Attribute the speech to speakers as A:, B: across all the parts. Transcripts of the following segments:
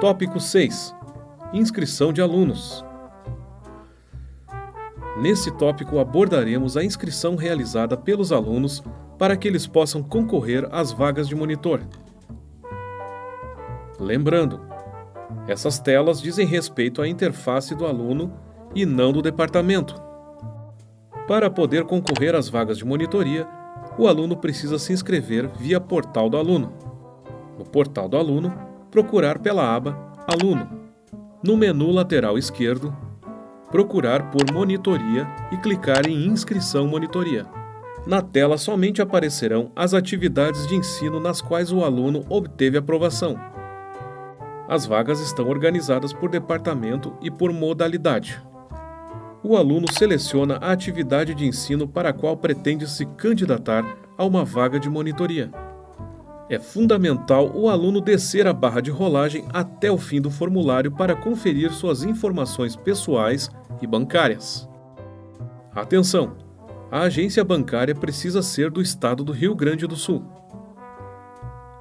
A: Tópico 6 Inscrição de alunos. Nesse tópico abordaremos a inscrição realizada pelos alunos para que eles possam concorrer às vagas de monitor. Lembrando, essas telas dizem respeito à interface do aluno e não do departamento. Para poder concorrer às vagas de monitoria, o aluno precisa se inscrever via Portal do Aluno. No Portal do Aluno, procurar pela aba Aluno. No menu lateral esquerdo, procurar por Monitoria e clicar em Inscrição Monitoria. Na tela somente aparecerão as atividades de ensino nas quais o aluno obteve aprovação. As vagas estão organizadas por departamento e por modalidade. O aluno seleciona a atividade de ensino para a qual pretende se candidatar a uma vaga de monitoria. É fundamental o aluno descer a barra de rolagem até o fim do formulário para conferir suas informações pessoais e bancárias. Atenção! A agência bancária precisa ser do estado do Rio Grande do Sul.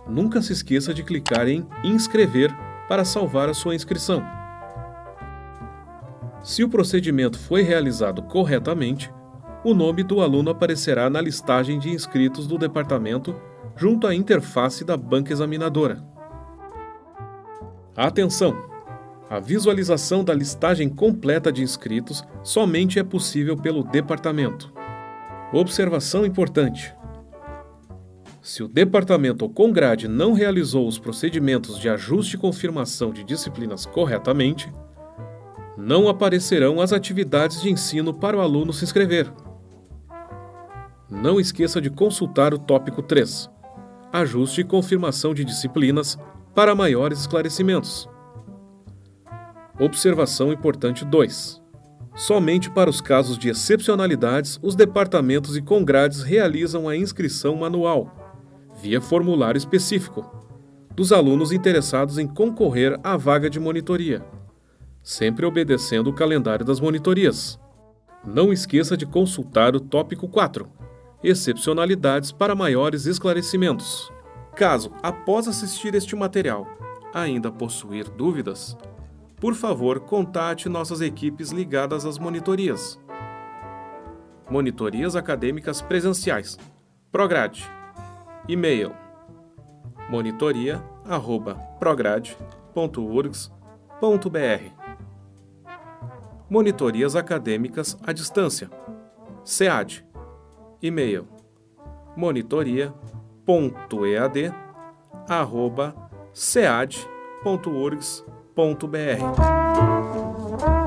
A: Nunca se esqueça de clicar em Inscrever para salvar a sua inscrição. Se o procedimento foi realizado corretamente, o nome do aluno aparecerá na listagem de inscritos do departamento junto à interface da banca examinadora. Atenção! A visualização da listagem completa de inscritos somente é possível pelo departamento. Observação importante: se o departamento ou Congrade não realizou os procedimentos de ajuste e confirmação de disciplinas corretamente, não aparecerão as atividades de ensino para o aluno se inscrever. Não esqueça de consultar o tópico 3 ajuste e confirmação de disciplinas para maiores esclarecimentos. Observação importante 2. Somente para os casos de excepcionalidades, os departamentos e congrades realizam a inscrição manual, via formulário específico, dos alunos interessados em concorrer à vaga de monitoria, sempre obedecendo o calendário das monitorias. Não esqueça de consultar o tópico 4 excepcionalidades para maiores esclarecimentos. Caso, após assistir este material, ainda possuir dúvidas, por favor, contate nossas equipes ligadas às monitorias. Monitorias Acadêmicas Presenciais. Prograde. E-mail monitoria@prograde.urgs.br. Monitorias Acadêmicas à Distância. SEAD. E-mail. monitoria.ead@cead.urgs.br